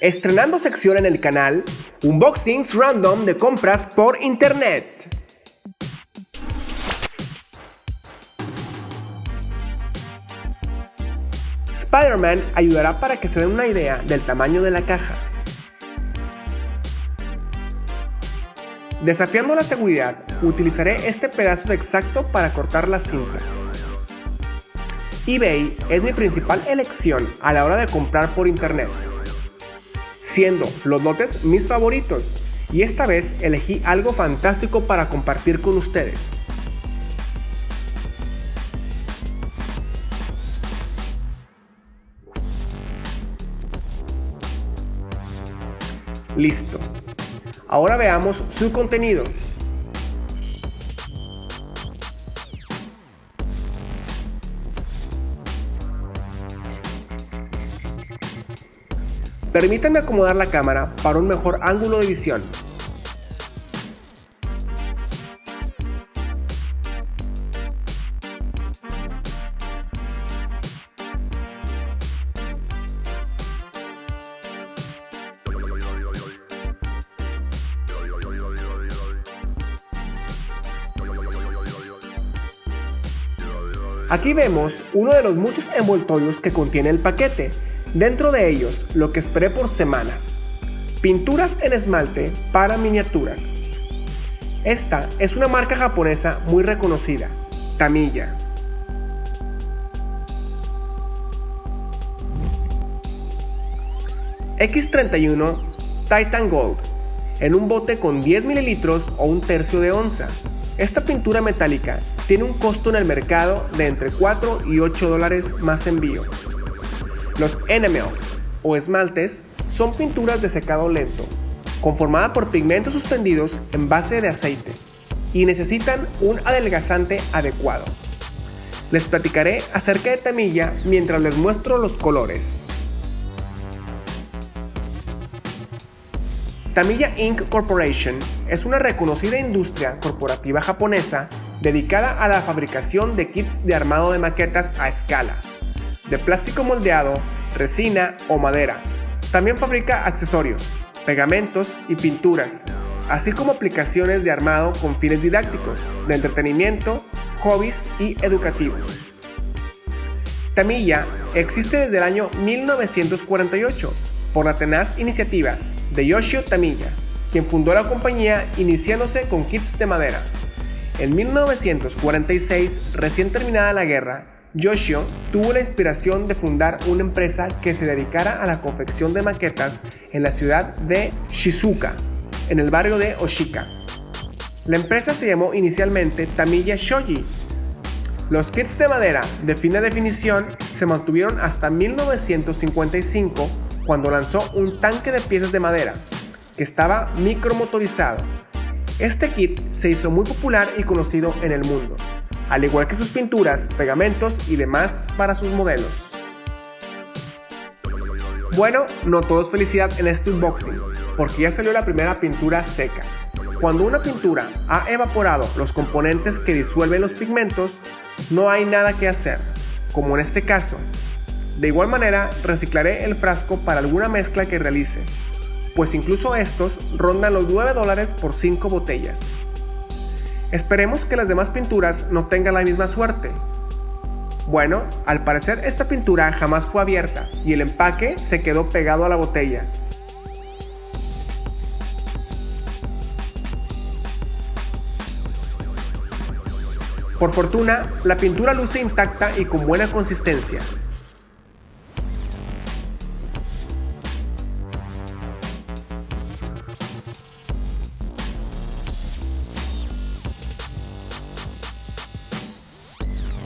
Estrenando sección en el canal, unboxings random de compras por internet. Spider-Man ayudará para que se den una idea del tamaño de la caja. Desafiando la seguridad, utilizaré este pedazo de exacto para cortar la cinta eBay es mi principal elección a la hora de comprar por internet, siendo los lotes mis favoritos y esta vez elegí algo fantástico para compartir con ustedes. Listo. Ahora veamos su contenido. Permítanme acomodar la cámara para un mejor ángulo de visión. Aquí vemos uno de los muchos envoltorios que contiene el paquete, Dentro de ellos, lo que esperé por semanas. Pinturas en esmalte para miniaturas. Esta es una marca japonesa muy reconocida, Tamiya. X31 Titan Gold, en un bote con 10 mililitros o un tercio de onza. Esta pintura metálica tiene un costo en el mercado de entre 4 y 8 dólares más envío. Los enamels o esmaltes son pinturas de secado lento, conformada por pigmentos suspendidos en base de aceite y necesitan un adelgazante adecuado. Les platicaré acerca de Tamilla mientras les muestro los colores. Tamilla Inc. Corporation es una reconocida industria corporativa japonesa dedicada a la fabricación de kits de armado de maquetas a escala de plástico moldeado, resina o madera. También fabrica accesorios, pegamentos y pinturas, así como aplicaciones de armado con fines didácticos, de entretenimiento, hobbies y educativos. Tamilla existe desde el año 1948 por la tenaz iniciativa de Yoshio Tamilla, quien fundó la compañía iniciándose con kits de madera. En 1946, recién terminada la guerra, Yoshio tuvo la inspiración de fundar una empresa que se dedicara a la confección de maquetas en la ciudad de Shizuka, en el barrio de Oshika. La empresa se llamó inicialmente Tamiya Shoji. Los kits de madera de fina definición se mantuvieron hasta 1955 cuando lanzó un tanque de piezas de madera que estaba micromotorizado. Este kit se hizo muy popular y conocido en el mundo al igual que sus pinturas, pegamentos y demás para sus modelos. Bueno, no todo es felicidad en este unboxing, porque ya salió la primera pintura seca. Cuando una pintura ha evaporado los componentes que disuelven los pigmentos, no hay nada que hacer, como en este caso. De igual manera, reciclaré el frasco para alguna mezcla que realice, pues incluso estos rondan los 9 dólares por 5 botellas. Esperemos que las demás pinturas no tengan la misma suerte. Bueno, al parecer esta pintura jamás fue abierta y el empaque se quedó pegado a la botella. Por fortuna, la pintura luce intacta y con buena consistencia,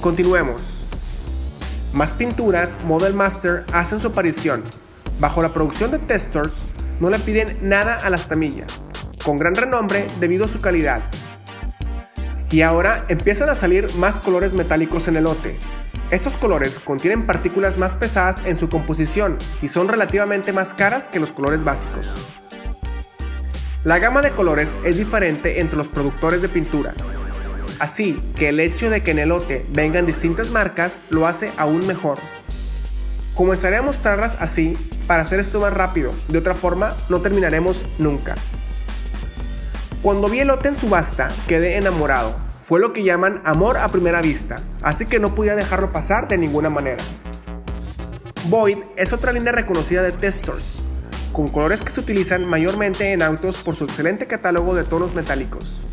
Continuemos. Más pinturas Model Master hacen su aparición. Bajo la producción de Testors, no le piden nada a las tamillas, con gran renombre debido a su calidad. Y ahora empiezan a salir más colores metálicos en el lote. Estos colores contienen partículas más pesadas en su composición y son relativamente más caras que los colores básicos. La gama de colores es diferente entre los productores de pintura, Así que el hecho de que en el lote vengan distintas marcas lo hace aún mejor. Comenzaré a mostrarlas así para hacer esto más rápido, de otra forma no terminaremos nunca. Cuando vi el lote en subasta, quedé enamorado. Fue lo que llaman amor a primera vista, así que no podía dejarlo pasar de ninguna manera. Void es otra línea reconocida de testers, con colores que se utilizan mayormente en autos por su excelente catálogo de tonos metálicos.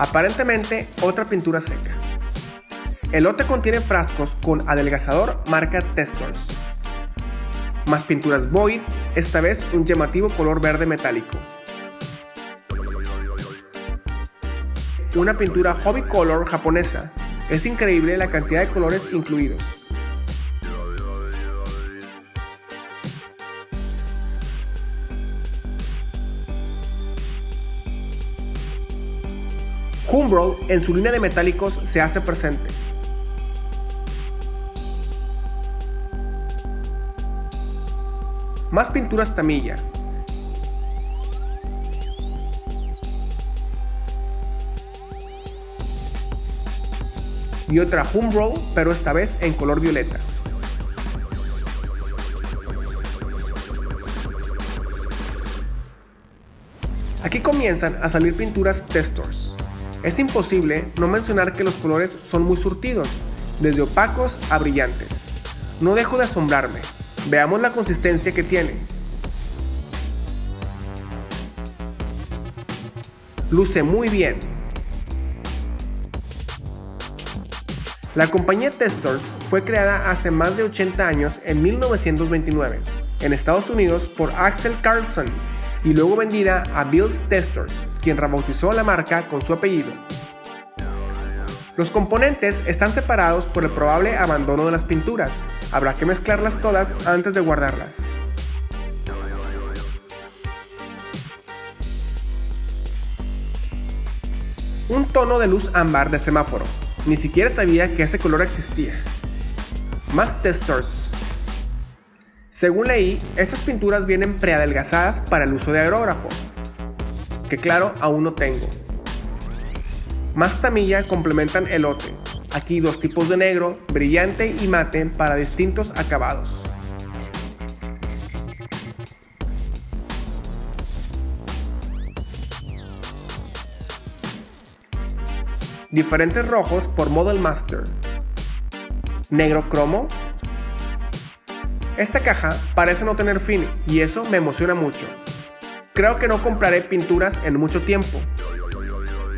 Aparentemente otra pintura seca. El lote contiene frascos con adelgazador marca Testors. Más pinturas Void, esta vez un llamativo color verde metálico. Una pintura Hobby Color japonesa. Es increíble la cantidad de colores incluidos. Humbrol en su línea de metálicos se hace presente. Más pinturas Tamilla. Y otra Humbrol, pero esta vez en color violeta. Aquí comienzan a salir pinturas Testors. Es imposible no mencionar que los colores son muy surtidos, desde opacos a brillantes. No dejo de asombrarme. Veamos la consistencia que tiene. Luce muy bien. La compañía Testors fue creada hace más de 80 años en 1929 en Estados Unidos por Axel Carlson y luego vendida a Bill's Testors quien rebautizó la marca con su apellido. Los componentes están separados por el probable abandono de las pinturas. Habrá que mezclarlas todas antes de guardarlas. Un tono de luz ámbar de semáforo. Ni siquiera sabía que ese color existía. Más testers. Según leí, estas pinturas vienen preadelgazadas para el uso de aerógrafo, que claro, aún no tengo. Más tamilla complementan el lote. Aquí dos tipos de negro, brillante y mate para distintos acabados. Diferentes rojos por Model Master. Negro cromo. Esta caja parece no tener fin y eso me emociona mucho. Creo que no compraré pinturas en mucho tiempo.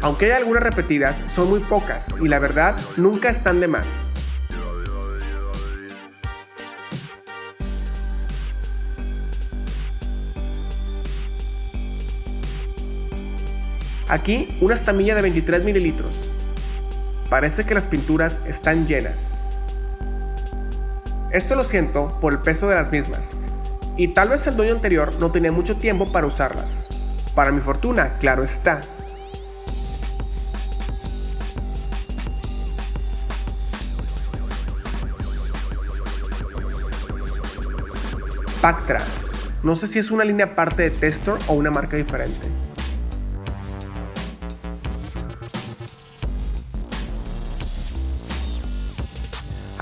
Aunque hay algunas repetidas, son muy pocas y la verdad nunca están de más. Aquí una estamilla de 23 mililitros. Parece que las pinturas están llenas. Esto lo siento por el peso de las mismas, y tal vez el dueño anterior no tenía mucho tiempo para usarlas. Para mi fortuna, claro está. Pactra. No sé si es una línea aparte de Testor o una marca diferente.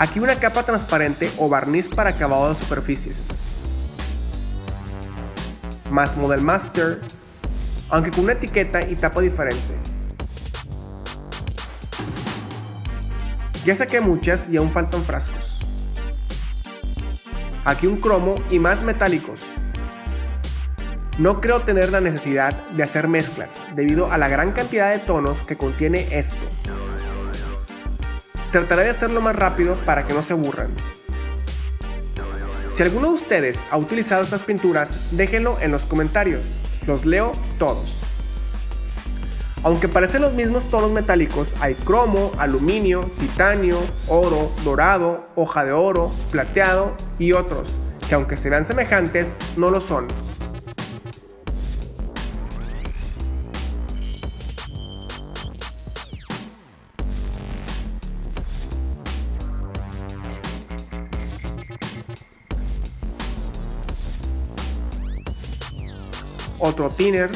Aquí una capa transparente o barniz para acabado de superficies más Model Master, aunque con una etiqueta y tapa diferente. Ya saqué muchas y aún faltan frascos. Aquí un cromo y más metálicos. No creo tener la necesidad de hacer mezclas debido a la gran cantidad de tonos que contiene esto. Trataré de hacerlo más rápido para que no se aburran. Si alguno de ustedes ha utilizado estas pinturas, déjenlo en los comentarios. Los leo todos. Aunque parecen los mismos tonos metálicos, hay cromo, aluminio, titanio, oro, dorado, hoja de oro, plateado y otros, que aunque se vean semejantes, no lo son. Otro thinner,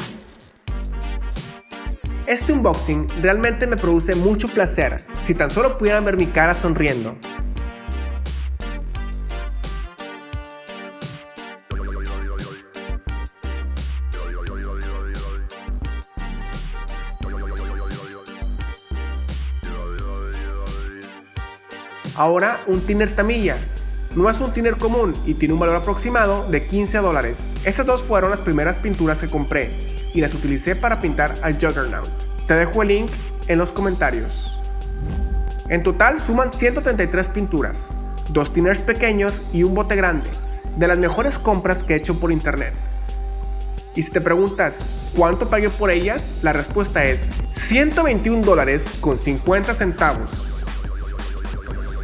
Este unboxing realmente me produce mucho placer, si tan solo pudieran ver mi cara sonriendo. Ahora un thinner Tamilla. No es un thinner común y tiene un valor aproximado de 15 dólares. Estas dos fueron las primeras pinturas que compré y las utilicé para pintar al Juggernaut. Te dejo el link en los comentarios. En total suman 133 pinturas, dos tinners pequeños y un bote grande, de las mejores compras que he hecho por internet. Y si te preguntas cuánto pagué por ellas, la respuesta es 121 dólares con 50 centavos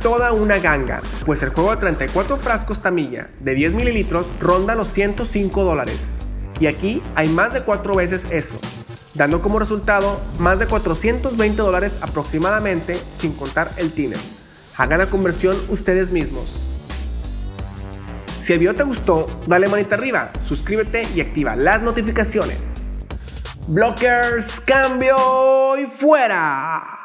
toda una ganga, pues el juego de 34 frascos Tamilla de 10 mililitros ronda los 105 dólares. Y aquí hay más de 4 veces eso, dando como resultado más de 420 dólares aproximadamente sin contar el tiner. Hagan la conversión ustedes mismos. Si el video te gustó, dale manita arriba, suscríbete y activa las notificaciones. Blockers, cambio y fuera.